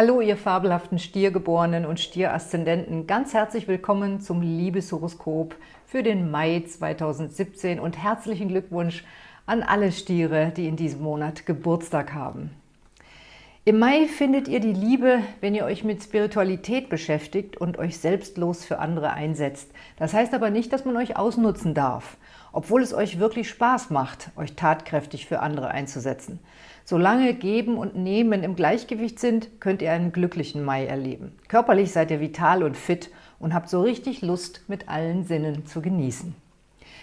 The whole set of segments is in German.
Hallo, ihr fabelhaften Stiergeborenen und Stieraszendenten. Ganz herzlich willkommen zum Liebeshoroskop für den Mai 2017 und herzlichen Glückwunsch an alle Stiere, die in diesem Monat Geburtstag haben. Im Mai findet ihr die Liebe, wenn ihr euch mit Spiritualität beschäftigt und euch selbstlos für andere einsetzt. Das heißt aber nicht, dass man euch ausnutzen darf, obwohl es euch wirklich Spaß macht, euch tatkräftig für andere einzusetzen. Solange Geben und Nehmen im Gleichgewicht sind, könnt ihr einen glücklichen Mai erleben. Körperlich seid ihr vital und fit und habt so richtig Lust, mit allen Sinnen zu genießen.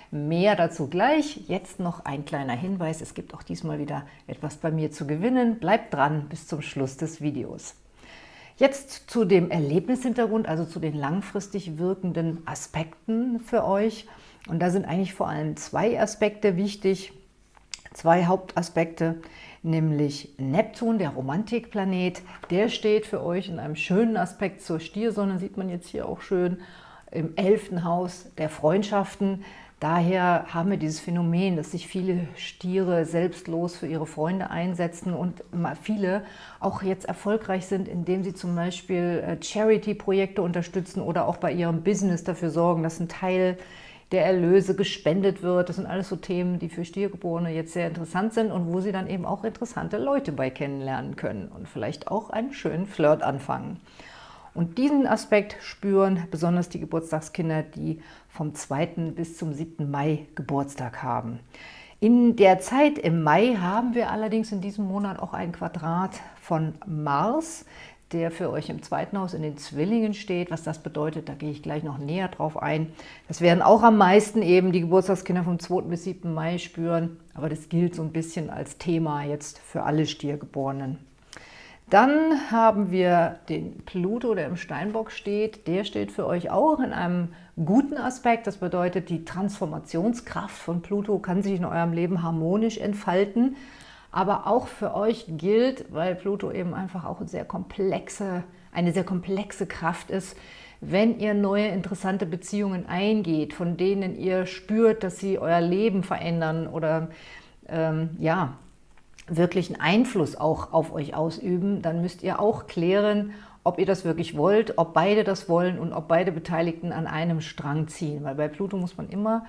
Mehr dazu gleich. Jetzt noch ein kleiner Hinweis. Es gibt auch diesmal wieder etwas bei mir zu gewinnen. Bleibt dran bis zum Schluss des Videos. Jetzt zu dem Erlebnishintergrund, also zu den langfristig wirkenden Aspekten für euch. Und da sind eigentlich vor allem zwei Aspekte wichtig, zwei Hauptaspekte nämlich Neptun, der Romantikplanet. Der steht für euch in einem schönen Aspekt zur Stiersonne, sieht man jetzt hier auch schön, im elften Haus der Freundschaften. Daher haben wir dieses Phänomen, dass sich viele Stiere selbstlos für ihre Freunde einsetzen und viele auch jetzt erfolgreich sind, indem sie zum Beispiel äh, Charity-Projekte unterstützen oder auch bei ihrem Business dafür sorgen, dass ein Teil der Erlöse gespendet wird. Das sind alles so Themen, die für Stiergeborene jetzt sehr interessant sind und wo sie dann eben auch interessante Leute bei kennenlernen können und vielleicht auch einen schönen Flirt anfangen. Und diesen Aspekt spüren besonders die Geburtstagskinder, die vom 2. bis zum 7. Mai Geburtstag haben. In der Zeit im Mai haben wir allerdings in diesem Monat auch ein Quadrat von Mars, der für euch im zweiten Haus in den Zwillingen steht. Was das bedeutet, da gehe ich gleich noch näher drauf ein. Das werden auch am meisten eben die Geburtstagskinder vom 2. bis 7. Mai spüren, aber das gilt so ein bisschen als Thema jetzt für alle Stiergeborenen. Dann haben wir den Pluto, der im Steinbock steht. Der steht für euch auch in einem guten Aspekt. Das bedeutet, die Transformationskraft von Pluto kann sich in eurem Leben harmonisch entfalten aber auch für euch gilt, weil Pluto eben einfach auch eine sehr komplexe, eine sehr komplexe Kraft ist, wenn ihr neue interessante Beziehungen eingeht, von denen ihr spürt, dass sie euer Leben verändern oder ähm, ja, wirklich einen Einfluss auch auf euch ausüben, dann müsst ihr auch klären, ob ihr das wirklich wollt, ob beide das wollen und ob beide Beteiligten an einem Strang ziehen. Weil bei Pluto muss man immer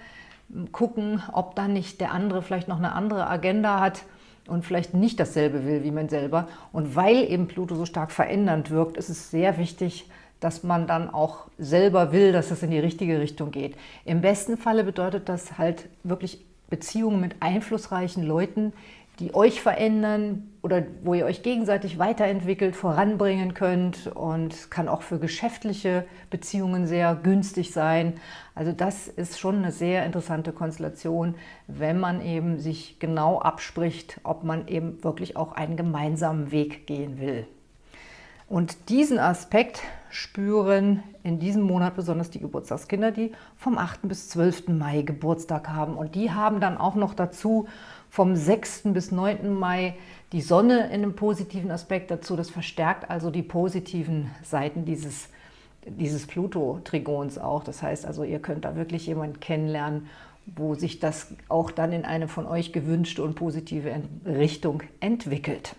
gucken, ob dann nicht der andere vielleicht noch eine andere Agenda hat und vielleicht nicht dasselbe will wie man selber. Und weil eben Pluto so stark verändernd wirkt, ist es sehr wichtig, dass man dann auch selber will, dass es in die richtige Richtung geht. Im besten Falle bedeutet das halt wirklich Beziehungen mit einflussreichen Leuten, die euch verändern oder wo ihr euch gegenseitig weiterentwickelt, voranbringen könnt und kann auch für geschäftliche Beziehungen sehr günstig sein. Also das ist schon eine sehr interessante Konstellation, wenn man eben sich genau abspricht, ob man eben wirklich auch einen gemeinsamen Weg gehen will. Und diesen Aspekt spüren in diesem Monat besonders die Geburtstagskinder, die vom 8. bis 12. Mai Geburtstag haben. Und die haben dann auch noch dazu vom 6. bis 9. Mai die Sonne in einem positiven Aspekt dazu. Das verstärkt also die positiven Seiten dieses, dieses Pluto-Trigons auch. Das heißt also, ihr könnt da wirklich jemanden kennenlernen, wo sich das auch dann in eine von euch gewünschte und positive Richtung entwickelt.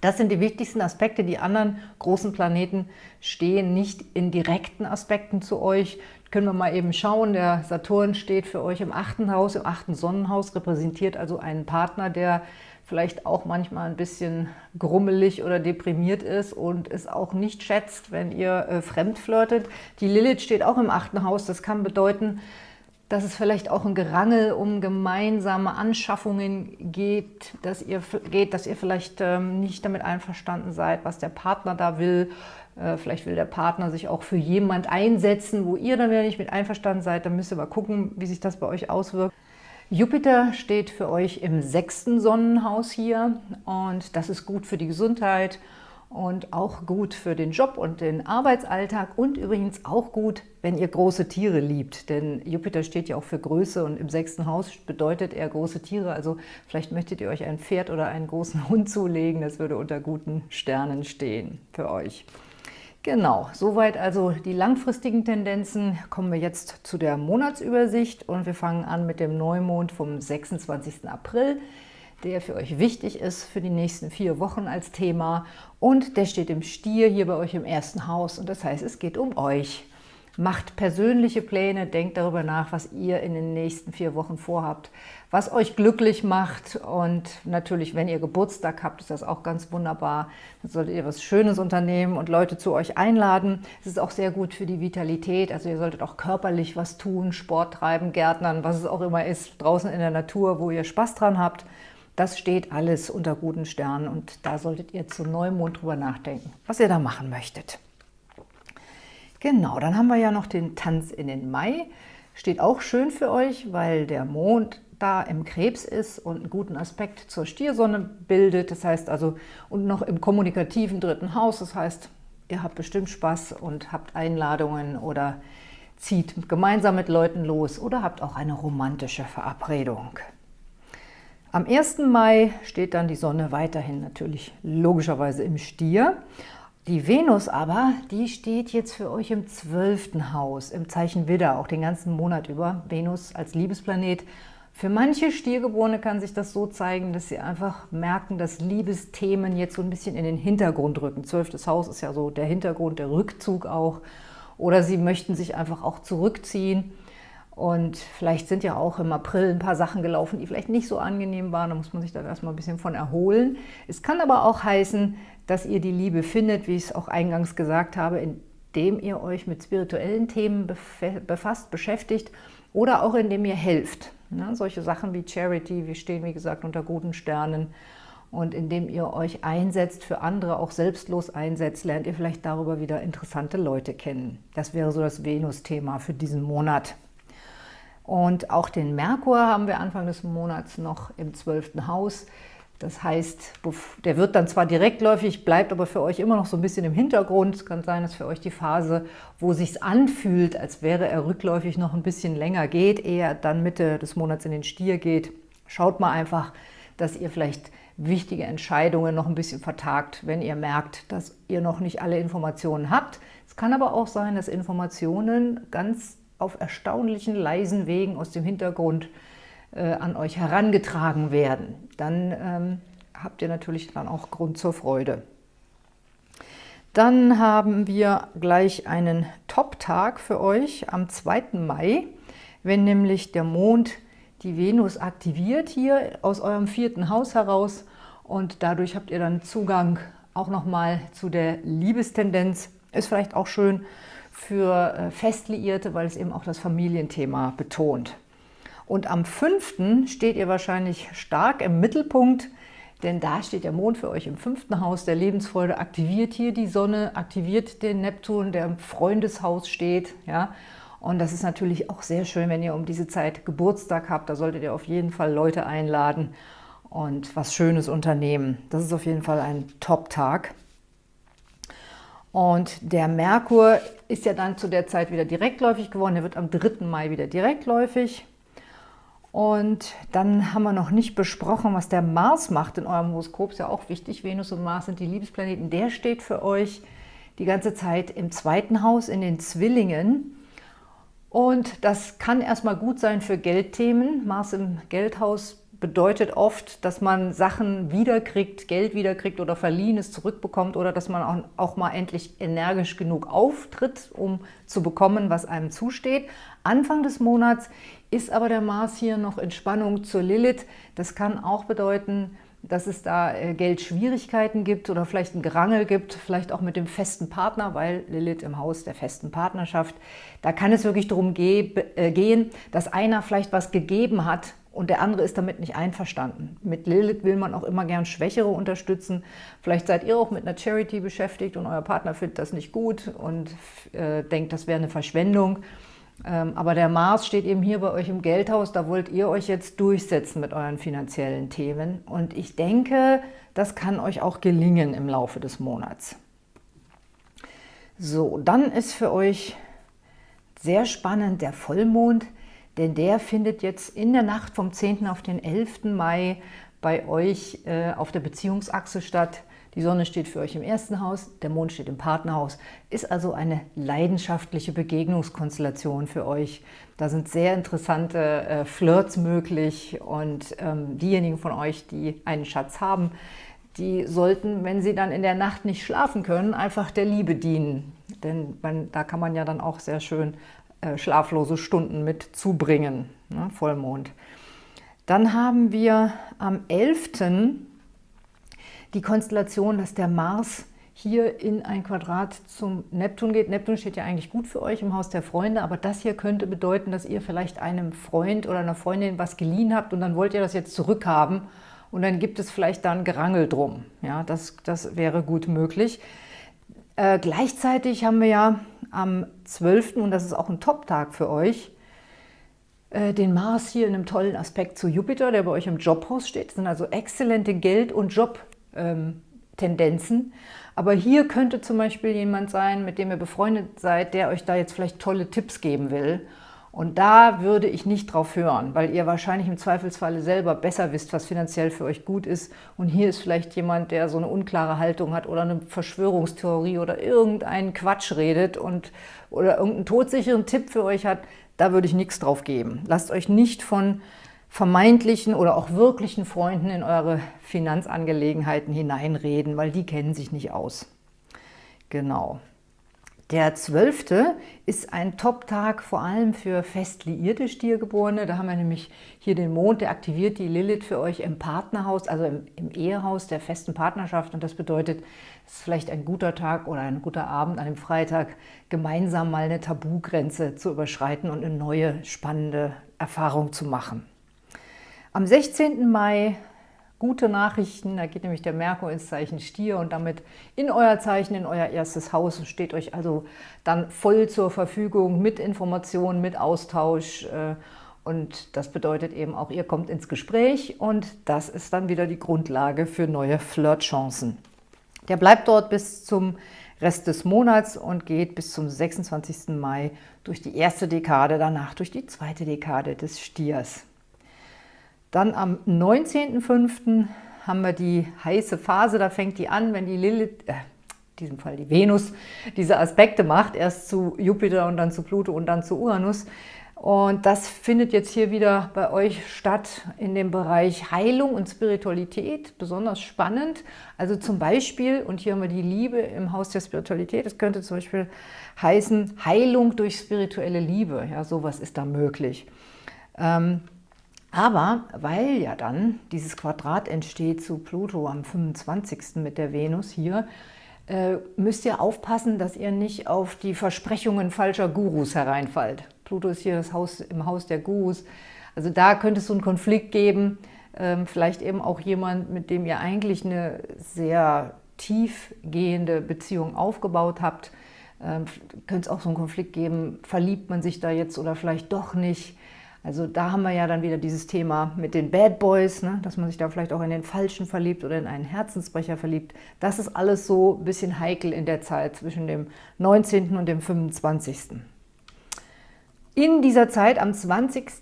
Das sind die wichtigsten Aspekte. Die anderen großen Planeten stehen nicht in direkten Aspekten zu euch. Können wir mal eben schauen. Der Saturn steht für euch im achten Haus, im achten Sonnenhaus, repräsentiert also einen Partner, der vielleicht auch manchmal ein bisschen grummelig oder deprimiert ist und es auch nicht schätzt, wenn ihr äh, fremd flirtet. Die Lilith steht auch im achten Haus. Das kann bedeuten, dass es vielleicht auch ein Gerangel um gemeinsame Anschaffungen geht, dass ihr, geht, dass ihr vielleicht ähm, nicht damit einverstanden seid, was der Partner da will. Äh, vielleicht will der Partner sich auch für jemand einsetzen, wo ihr dann wieder nicht mit einverstanden seid. Dann müsst ihr mal gucken, wie sich das bei euch auswirkt. Jupiter steht für euch im sechsten Sonnenhaus hier und das ist gut für die Gesundheit und auch gut für den Job und den Arbeitsalltag und übrigens auch gut, wenn ihr große Tiere liebt, denn Jupiter steht ja auch für Größe und im sechsten Haus bedeutet er große Tiere, also vielleicht möchtet ihr euch ein Pferd oder einen großen Hund zulegen, das würde unter guten Sternen stehen für euch. Genau, soweit also die langfristigen Tendenzen. Kommen wir jetzt zu der Monatsübersicht und wir fangen an mit dem Neumond vom 26. April. Der für euch wichtig ist für die nächsten vier Wochen als Thema. Und der steht im Stier hier bei euch im ersten Haus und das heißt, es geht um euch. Macht persönliche Pläne, denkt darüber nach, was ihr in den nächsten vier Wochen vorhabt, was euch glücklich macht. Und natürlich, wenn ihr Geburtstag habt, ist das auch ganz wunderbar. Dann solltet ihr was Schönes unternehmen und Leute zu euch einladen. Es ist auch sehr gut für die Vitalität. Also ihr solltet auch körperlich was tun, Sport treiben, Gärtnern, was es auch immer ist, draußen in der Natur, wo ihr Spaß dran habt. Das steht alles unter guten Sternen und da solltet ihr zu Neumond drüber nachdenken, was ihr da machen möchtet. Genau, dann haben wir ja noch den Tanz in den Mai. Steht auch schön für euch, weil der Mond da im Krebs ist und einen guten Aspekt zur Stiersonne bildet. Das heißt also, und noch im kommunikativen dritten Haus. Das heißt, ihr habt bestimmt Spaß und habt Einladungen oder zieht gemeinsam mit Leuten los oder habt auch eine romantische Verabredung. Am 1. Mai steht dann die Sonne weiterhin natürlich logischerweise im Stier die Venus aber, die steht jetzt für euch im zwölften Haus, im Zeichen Widder, auch den ganzen Monat über. Venus als Liebesplanet. Für manche Stiergeborene kann sich das so zeigen, dass sie einfach merken, dass Liebesthemen jetzt so ein bisschen in den Hintergrund rücken. Zwölftes Haus ist ja so der Hintergrund, der Rückzug auch. Oder sie möchten sich einfach auch zurückziehen. Und vielleicht sind ja auch im April ein paar Sachen gelaufen, die vielleicht nicht so angenehm waren. Da muss man sich dann erstmal ein bisschen von erholen. Es kann aber auch heißen, dass ihr die Liebe findet, wie ich es auch eingangs gesagt habe, indem ihr euch mit spirituellen Themen befasst, beschäftigt oder auch indem ihr helft. Ja, solche Sachen wie Charity, wir stehen wie gesagt unter guten Sternen und indem ihr euch einsetzt für andere, auch selbstlos einsetzt, lernt ihr vielleicht darüber wieder interessante Leute kennen. Das wäre so das Venus-Thema für diesen Monat. Und auch den Merkur haben wir Anfang des Monats noch im 12. Haus. Das heißt, der wird dann zwar direktläufig, bleibt aber für euch immer noch so ein bisschen im Hintergrund. Es kann sein, dass für euch die Phase, wo sich anfühlt, als wäre er rückläufig noch ein bisschen länger geht, eher dann Mitte des Monats in den Stier geht. Schaut mal einfach, dass ihr vielleicht wichtige Entscheidungen noch ein bisschen vertagt, wenn ihr merkt, dass ihr noch nicht alle Informationen habt. Es kann aber auch sein, dass Informationen ganz auf erstaunlichen leisen Wegen aus dem Hintergrund äh, an euch herangetragen werden, dann ähm, habt ihr natürlich dann auch Grund zur Freude. Dann haben wir gleich einen Top-Tag für euch am 2. Mai, wenn nämlich der Mond die Venus aktiviert hier aus eurem vierten Haus heraus und dadurch habt ihr dann Zugang auch nochmal zu der Liebestendenz. Ist vielleicht auch schön für äh, Festliierte, weil es eben auch das Familienthema betont. Und am 5. steht ihr wahrscheinlich stark im Mittelpunkt, denn da steht der Mond für euch im fünften Haus der Lebensfreude, aktiviert hier die Sonne, aktiviert den Neptun, der im Freundeshaus steht. Ja? Und das ist natürlich auch sehr schön, wenn ihr um diese Zeit Geburtstag habt. Da solltet ihr auf jeden Fall Leute einladen und was Schönes unternehmen. Das ist auf jeden Fall ein Top-Tag. Und der Merkur ist ja dann zu der Zeit wieder direktläufig geworden. Der wird am 3. Mai wieder direktläufig. Und dann haben wir noch nicht besprochen, was der Mars macht in eurem Horoskop. Ist ja auch wichtig, Venus und Mars sind die Liebesplaneten. Der steht für euch die ganze Zeit im zweiten Haus, in den Zwillingen. Und das kann erstmal gut sein für Geldthemen. Mars im Geldhaus bedeutet oft, dass man Sachen wiederkriegt, Geld wiederkriegt oder Verliehenes zurückbekommt oder dass man auch, auch, mal endlich energisch genug auftritt, um zu bekommen, was einem zusteht. Anfang des Monats ist aber der Mars hier noch in Spannung zur Lilith. Das kann auch bedeuten, dass es da äh, Geldschwierigkeiten gibt oder vielleicht ein Gerangel gibt, vielleicht auch mit dem festen Partner, weil Lilith im Haus der festen Partnerschaft, da kann es wirklich darum äh, gehen, dass einer vielleicht was gegeben hat und der andere ist damit nicht einverstanden. Mit Lilith will man auch immer gern Schwächere unterstützen. Vielleicht seid ihr auch mit einer Charity beschäftigt und euer Partner findet das nicht gut und äh, denkt, das wäre eine Verschwendung. Ähm, aber der Mars steht eben hier bei euch im Geldhaus, da wollt ihr euch jetzt durchsetzen mit euren finanziellen Themen. Und ich denke, das kann euch auch gelingen im Laufe des Monats. So, dann ist für euch sehr spannend der Vollmond, denn der findet jetzt in der Nacht vom 10. auf den 11. Mai bei euch äh, auf der Beziehungsachse statt. Die Sonne steht für euch im ersten Haus, der Mond steht im Partnerhaus. Ist also eine leidenschaftliche Begegnungskonstellation für euch. Da sind sehr interessante äh, Flirts möglich und ähm, diejenigen von euch, die einen Schatz haben, die sollten, wenn sie dann in der Nacht nicht schlafen können, einfach der Liebe dienen. Denn man, da kann man ja dann auch sehr schön schlaflose Stunden mit zubringen, ne, Vollmond. Dann haben wir am 11 die Konstellation, dass der Mars hier in ein Quadrat zum Neptun geht. Neptun steht ja eigentlich gut für euch im Haus der Freunde, aber das hier könnte bedeuten, dass ihr vielleicht einem Freund oder einer Freundin was geliehen habt und dann wollt ihr das jetzt zurückhaben und dann gibt es vielleicht da ein Gerangel drum. Ja, das, das wäre gut möglich. Äh, gleichzeitig haben wir ja am 12., und das ist auch ein Top-Tag für euch, äh, den Mars hier in einem tollen Aspekt zu Jupiter, der bei euch im Jobhaus steht. Das sind also exzellente Geld- und Job- ähm. Aber hier könnte zum Beispiel jemand sein, mit dem ihr befreundet seid, der euch da jetzt vielleicht tolle Tipps geben will. Und da würde ich nicht drauf hören, weil ihr wahrscheinlich im Zweifelsfalle selber besser wisst, was finanziell für euch gut ist. Und hier ist vielleicht jemand, der so eine unklare Haltung hat oder eine Verschwörungstheorie oder irgendeinen Quatsch redet und, oder irgendeinen todsicheren Tipp für euch hat. Da würde ich nichts drauf geben. Lasst euch nicht von vermeintlichen oder auch wirklichen Freunden in eure Finanzangelegenheiten hineinreden, weil die kennen sich nicht aus. Genau. Der 12. ist ein Top-Tag vor allem für fest liierte Stiergeborene. Da haben wir nämlich hier den Mond, der aktiviert die Lilith für euch im Partnerhaus, also im, im Ehehaus der festen Partnerschaft. Und das bedeutet, es ist vielleicht ein guter Tag oder ein guter Abend an einem Freitag, gemeinsam mal eine Tabugrenze zu überschreiten und eine neue, spannende Erfahrung zu machen. Am 16. Mai gute Nachrichten, da geht nämlich der Merkur ins Zeichen Stier und damit in euer Zeichen, in euer erstes Haus und steht euch also dann voll zur Verfügung mit Informationen, mit Austausch äh, und das bedeutet eben auch, ihr kommt ins Gespräch und das ist dann wieder die Grundlage für neue Flirtchancen. Der bleibt dort bis zum Rest des Monats und geht bis zum 26. Mai durch die erste Dekade, danach durch die zweite Dekade des Stiers. Dann am 19.05. haben wir die heiße Phase, da fängt die an, wenn die Lilith, äh, in diesem Fall die Venus, diese Aspekte macht, erst zu Jupiter und dann zu Pluto und dann zu Uranus. Und das findet jetzt hier wieder bei euch statt in dem Bereich Heilung und Spiritualität, besonders spannend. Also zum Beispiel, und hier haben wir die Liebe im Haus der Spiritualität, das könnte zum Beispiel heißen Heilung durch spirituelle Liebe. Ja, sowas ist da möglich. Ähm, aber weil ja dann dieses Quadrat entsteht zu Pluto am 25. mit der Venus hier, äh, müsst ihr aufpassen, dass ihr nicht auf die Versprechungen falscher Gurus hereinfallt. Pluto ist hier das Haus, im Haus der Gurus. Also da könnte es so einen Konflikt geben, ähm, vielleicht eben auch jemand, mit dem ihr eigentlich eine sehr tiefgehende Beziehung aufgebaut habt. Ähm, könnte es auch so einen Konflikt geben, verliebt man sich da jetzt oder vielleicht doch nicht. Also da haben wir ja dann wieder dieses Thema mit den Bad Boys, ne? dass man sich da vielleicht auch in den Falschen verliebt oder in einen Herzensbrecher verliebt. Das ist alles so ein bisschen heikel in der Zeit zwischen dem 19. und dem 25. In dieser Zeit, am 20.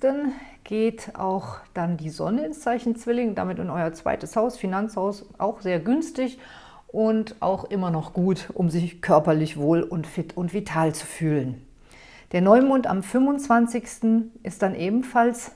geht auch dann die Sonne ins Zeichen Zwilling, damit in euer zweites Haus, Finanzhaus, auch sehr günstig und auch immer noch gut, um sich körperlich wohl und fit und vital zu fühlen. Der Neumond am 25. ist dann ebenfalls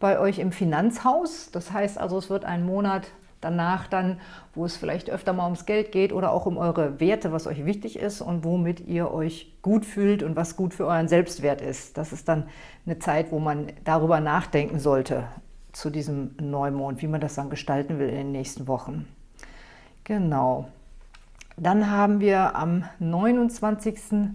bei euch im Finanzhaus. Das heißt also, es wird ein Monat danach dann, wo es vielleicht öfter mal ums Geld geht oder auch um eure Werte, was euch wichtig ist und womit ihr euch gut fühlt und was gut für euren Selbstwert ist. Das ist dann eine Zeit, wo man darüber nachdenken sollte zu diesem Neumond, wie man das dann gestalten will in den nächsten Wochen. Genau. Dann haben wir am 29.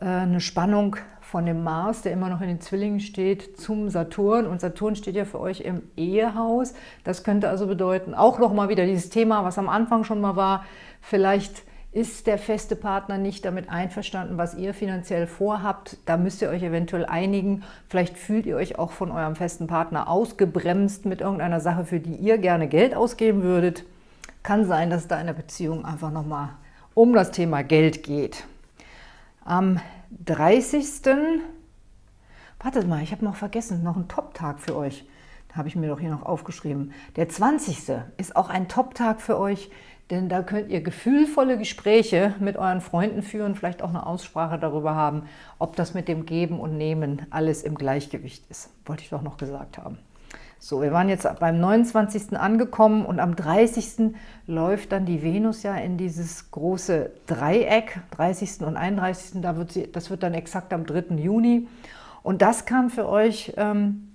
Äh, eine Spannung von dem Mars, der immer noch in den Zwillingen steht, zum Saturn. Und Saturn steht ja für euch im Ehehaus. Das könnte also bedeuten, auch nochmal wieder dieses Thema, was am Anfang schon mal war, vielleicht ist der feste Partner nicht damit einverstanden, was ihr finanziell vorhabt. Da müsst ihr euch eventuell einigen. Vielleicht fühlt ihr euch auch von eurem festen Partner ausgebremst mit irgendeiner Sache, für die ihr gerne Geld ausgeben würdet. Kann sein, dass da in der Beziehung einfach nochmal um das Thema Geld geht. Am 30. Wartet mal, ich habe noch vergessen, noch einen Top-Tag für euch. Da habe ich mir doch hier noch aufgeschrieben. Der 20. ist auch ein Top-Tag für euch, denn da könnt ihr gefühlvolle Gespräche mit euren Freunden führen, vielleicht auch eine Aussprache darüber haben, ob das mit dem Geben und Nehmen alles im Gleichgewicht ist. Wollte ich doch noch gesagt haben. So, wir waren jetzt beim 29. angekommen und am 30. läuft dann die Venus ja in dieses große Dreieck, 30. und 31. Da wird sie, das wird dann exakt am 3. Juni. Und das kann für euch ähm,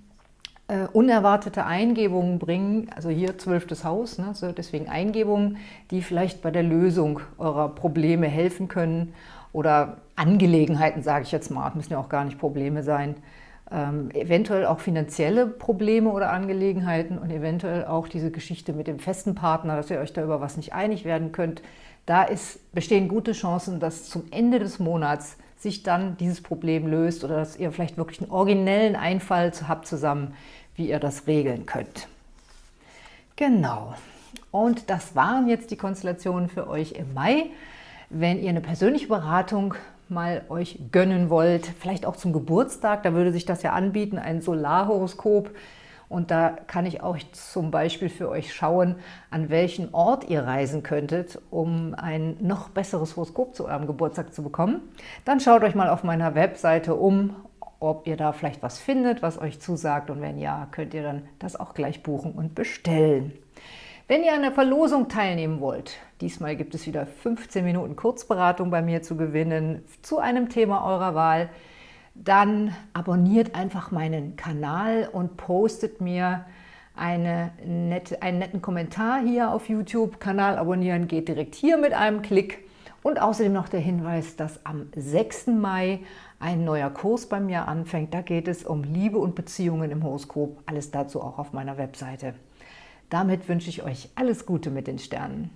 äh, unerwartete Eingebungen bringen, also hier zwölftes Haus, ne, so deswegen Eingebungen, die vielleicht bei der Lösung eurer Probleme helfen können oder Angelegenheiten, sage ich jetzt mal, müssen ja auch gar nicht Probleme sein, ähm, eventuell auch finanzielle Probleme oder Angelegenheiten und eventuell auch diese Geschichte mit dem festen Partner, dass ihr euch da über was nicht einig werden könnt. Da ist, bestehen gute Chancen, dass zum Ende des Monats sich dann dieses Problem löst oder dass ihr vielleicht wirklich einen originellen Einfall habt zusammen, wie ihr das regeln könnt. Genau. Und das waren jetzt die Konstellationen für euch im Mai. Wenn ihr eine persönliche Beratung mal euch gönnen wollt, vielleicht auch zum Geburtstag, da würde sich das ja anbieten, ein Solarhoroskop. Und da kann ich auch zum Beispiel für euch schauen, an welchen Ort ihr reisen könntet, um ein noch besseres Horoskop zu eurem Geburtstag zu bekommen. Dann schaut euch mal auf meiner Webseite um, ob ihr da vielleicht was findet, was euch zusagt. Und wenn ja, könnt ihr dann das auch gleich buchen und bestellen. Wenn ihr an der Verlosung teilnehmen wollt, diesmal gibt es wieder 15 Minuten Kurzberatung bei mir zu gewinnen zu einem Thema eurer Wahl, dann abonniert einfach meinen Kanal und postet mir eine nette, einen netten Kommentar hier auf YouTube. Kanal abonnieren geht direkt hier mit einem Klick. Und außerdem noch der Hinweis, dass am 6. Mai ein neuer Kurs bei mir anfängt. Da geht es um Liebe und Beziehungen im Horoskop. Alles dazu auch auf meiner Webseite. Damit wünsche ich euch alles Gute mit den Sternen.